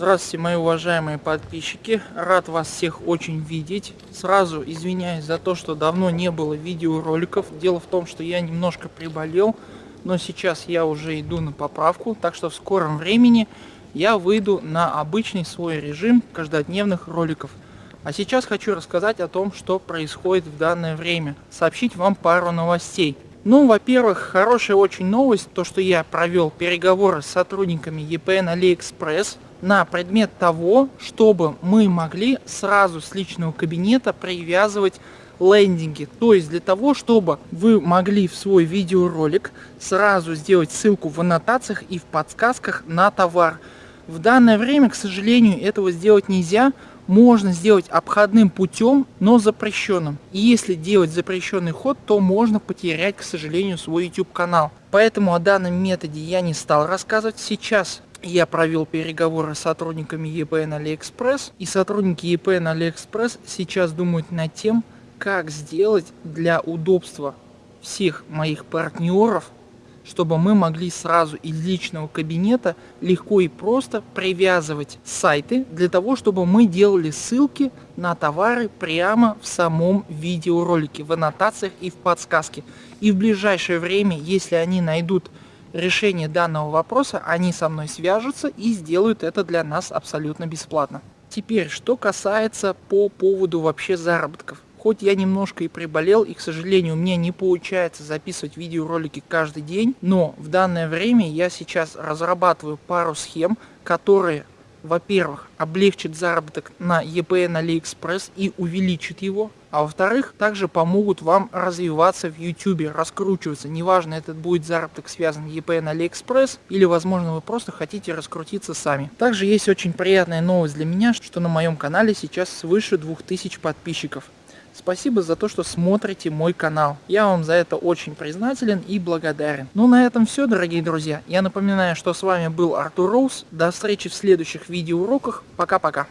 Здравствуйте, мои уважаемые подписчики. Рад вас всех очень видеть. Сразу извиняюсь за то, что давно не было видеороликов. Дело в том, что я немножко приболел, но сейчас я уже иду на поправку, так что в скором времени я выйду на обычный свой режим каждодневных роликов. А сейчас хочу рассказать о том, что происходит в данное время. Сообщить вам пару новостей. Ну, во-первых, хорошая очень новость, то что я провел переговоры с сотрудниками EPN AliExpress на предмет того, чтобы мы могли сразу с личного кабинета привязывать лендинги. То есть для того, чтобы вы могли в свой видеоролик сразу сделать ссылку в аннотациях и в подсказках на товар. В данное время, к сожалению, этого сделать нельзя. Можно сделать обходным путем, но запрещенным. И если делать запрещенный ход, то можно потерять, к сожалению, свой YouTube канал. Поэтому о данном методе я не стал рассказывать. Сейчас я провел переговоры с сотрудниками EPN AliExpress. И сотрудники EPN AliExpress сейчас думают над тем, как сделать для удобства всех моих партнеров, чтобы мы могли сразу из личного кабинета легко и просто привязывать сайты для того, чтобы мы делали ссылки на товары прямо в самом видеоролике, в аннотациях и в подсказке. И в ближайшее время, если они найдут решение данного вопроса, они со мной свяжутся и сделают это для нас абсолютно бесплатно. Теперь, что касается по поводу вообще заработков. Хоть я немножко и приболел, и, к сожалению, меня не получается записывать видеоролики каждый день, но в данное время я сейчас разрабатываю пару схем, которые во-первых, облегчит заработок на EPN AliExpress и увеличит его, а во-вторых, также помогут вам развиваться в YouTube, раскручиваться. Неважно, этот будет заработок связан EPN AliExpress или, возможно, вы просто хотите раскрутиться сами. Также есть очень приятная новость для меня, что на моем канале сейчас свыше 2000 подписчиков. Спасибо за то, что смотрите мой канал. Я вам за это очень признателен и благодарен. Ну на этом все, дорогие друзья. Я напоминаю, что с вами был Артур Роуз. До встречи в следующих видеоуроках. Пока-пока.